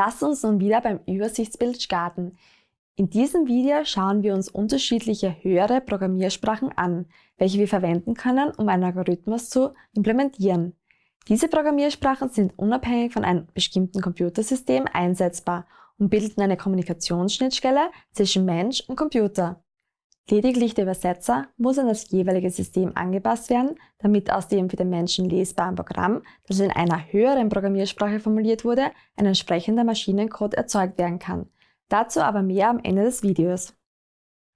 Lass uns nun wieder beim Übersichtsbild starten. In diesem Video schauen wir uns unterschiedliche höhere Programmiersprachen an, welche wir verwenden können, um einen Algorithmus zu implementieren. Diese Programmiersprachen sind unabhängig von einem bestimmten Computersystem einsetzbar und bilden eine Kommunikationsschnittstelle zwischen Mensch und Computer. Lediglich der Übersetzer muss an das jeweilige System angepasst werden, damit aus dem für den Menschen lesbaren Programm, das in einer höheren Programmiersprache formuliert wurde, ein entsprechender Maschinencode erzeugt werden kann. Dazu aber mehr am Ende des Videos.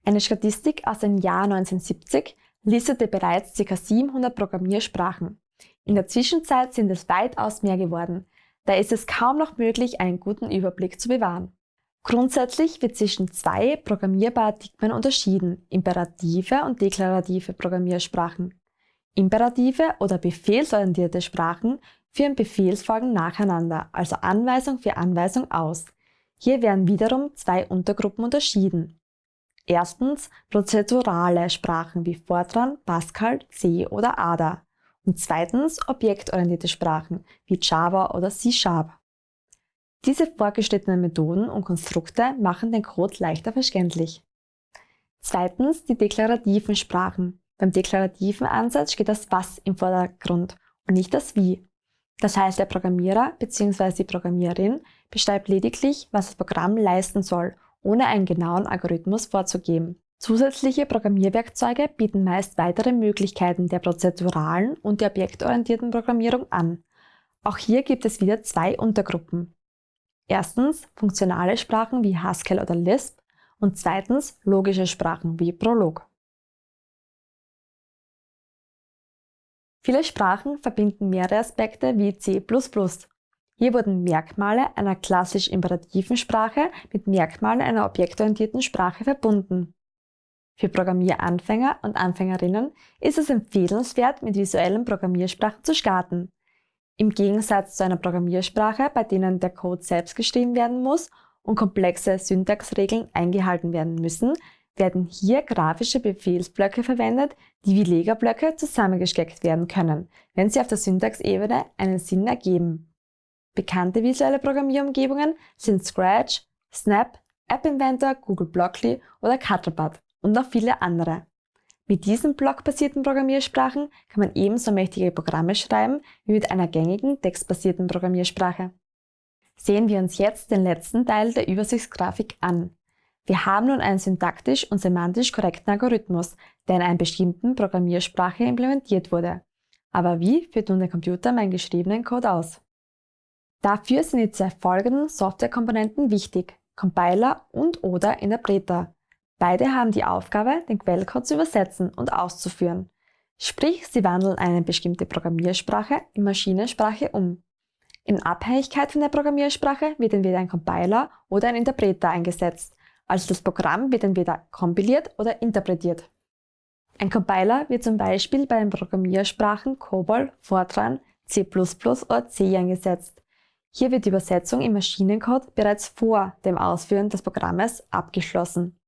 Eine Statistik aus dem Jahr 1970 listete bereits ca. 700 Programmiersprachen. In der Zwischenzeit sind es weitaus mehr geworden. Da ist es kaum noch möglich, einen guten Überblick zu bewahren. Grundsätzlich wird zwischen zwei Programmierparadigmen unterschieden, imperative und deklarative Programmiersprachen. Imperative oder befehlsorientierte Sprachen führen Befehlsfolgen nacheinander, also Anweisung für Anweisung aus. Hier werden wiederum zwei Untergruppen unterschieden. Erstens prozedurale Sprachen wie Fortran, Pascal, C oder Ada. Und zweitens objektorientierte Sprachen wie Java oder C-Sharp. Diese vorgeschrittenen Methoden und Konstrukte machen den Code leichter verständlich. Zweitens die deklarativen Sprachen. Beim deklarativen Ansatz steht das Was im Vordergrund und nicht das Wie. Das heißt, der Programmierer bzw. die Programmiererin beschreibt lediglich, was das Programm leisten soll, ohne einen genauen Algorithmus vorzugeben. Zusätzliche Programmierwerkzeuge bieten meist weitere Möglichkeiten der prozeduralen und der objektorientierten Programmierung an. Auch hier gibt es wieder zwei Untergruppen. Erstens funktionale Sprachen wie Haskell oder Lisp und zweitens logische Sprachen wie Prolog. Viele Sprachen verbinden mehrere Aspekte wie C++. Hier wurden Merkmale einer klassisch imperativen Sprache mit Merkmalen einer objektorientierten Sprache verbunden. Für Programmieranfänger und Anfängerinnen ist es empfehlenswert, mit visuellen Programmiersprachen zu starten. Im Gegensatz zu einer Programmiersprache, bei denen der Code selbst geschrieben werden muss und komplexe Syntaxregeln eingehalten werden müssen, werden hier grafische Befehlsblöcke verwendet, die wie Lega-Blöcke zusammengesteckt werden können, wenn sie auf der Syntaxebene einen Sinn ergeben. Bekannte visuelle Programmierumgebungen sind Scratch, Snap, App Inventor, Google Blockly oder Cutlebot und noch viele andere. Mit diesen blockbasierten Programmiersprachen kann man ebenso mächtige Programme schreiben wie mit einer gängigen textbasierten Programmiersprache. Sehen wir uns jetzt den letzten Teil der Übersichtsgrafik an. Wir haben nun einen syntaktisch und semantisch korrekten Algorithmus, der in einer bestimmten Programmiersprache implementiert wurde. Aber wie führt nun der Computer meinen geschriebenen Code aus? Dafür sind die zwei folgenden Softwarekomponenten wichtig, Compiler und oder Interpreter. Beide haben die Aufgabe, den Quellcode zu übersetzen und auszuführen. Sprich, sie wandeln eine bestimmte Programmiersprache in Maschinensprache um. In Abhängigkeit von der Programmiersprache wird entweder ein Compiler oder ein Interpreter eingesetzt, also das Programm wird entweder kompiliert oder interpretiert. Ein Compiler wird zum Beispiel bei den Programmiersprachen COBOL, Fortran, C++ oder C eingesetzt. Hier wird die Übersetzung im Maschinencode bereits vor dem Ausführen des Programmes abgeschlossen.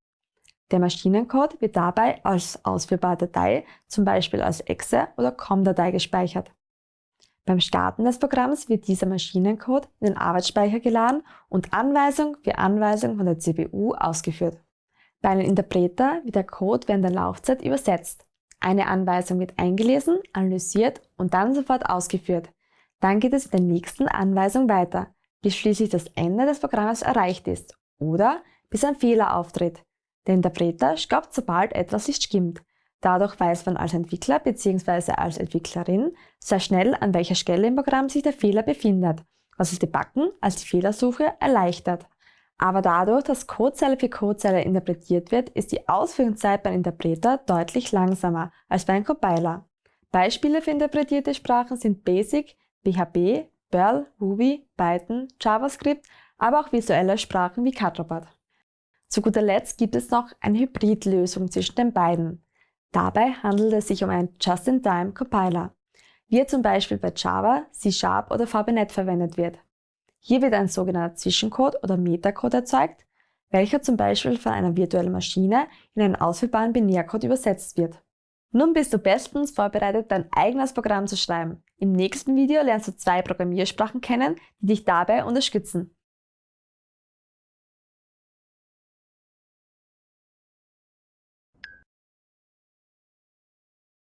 Der Maschinencode wird dabei als ausführbare Datei, zum Beispiel als Exe oder COM-Datei gespeichert. Beim Starten des Programms wird dieser Maschinencode in den Arbeitsspeicher geladen und Anweisung für Anweisung von der CPU ausgeführt. Bei einem Interpreter wird der Code während der Laufzeit übersetzt. Eine Anweisung wird eingelesen, analysiert und dann sofort ausgeführt. Dann geht es mit der nächsten Anweisung weiter, bis schließlich das Ende des Programms erreicht ist oder bis ein Fehler auftritt. Der Interpreter stoppt, sobald etwas nicht stimmt. Dadurch weiß man als Entwickler bzw. als Entwicklerin sehr schnell, an welcher Stelle im Programm sich der Fehler befindet, was das Debuggen als die Fehlersuche erleichtert. Aber dadurch, dass Codezeile für Codezeile interpretiert wird, ist die Ausführungszeit beim Interpreter deutlich langsamer als bei einem Compiler. Beispiele für interpretierte Sprachen sind Basic, PHP, Perl, Ruby, Python, JavaScript, aber auch visuelle Sprachen wie Cutlebot. Zu guter Letzt gibt es noch eine Hybridlösung zwischen den beiden. Dabei handelt es sich um einen Just-in-Time-Compiler, wie er zum Beispiel bei Java, C-Sharp oder VBNet verwendet wird. Hier wird ein sogenannter Zwischencode oder Metacode erzeugt, welcher zum Beispiel von einer virtuellen Maschine in einen ausführbaren Binärcode übersetzt wird. Nun bist du bestens vorbereitet, dein eigenes Programm zu schreiben. Im nächsten Video lernst du zwei Programmiersprachen kennen, die dich dabei unterstützen.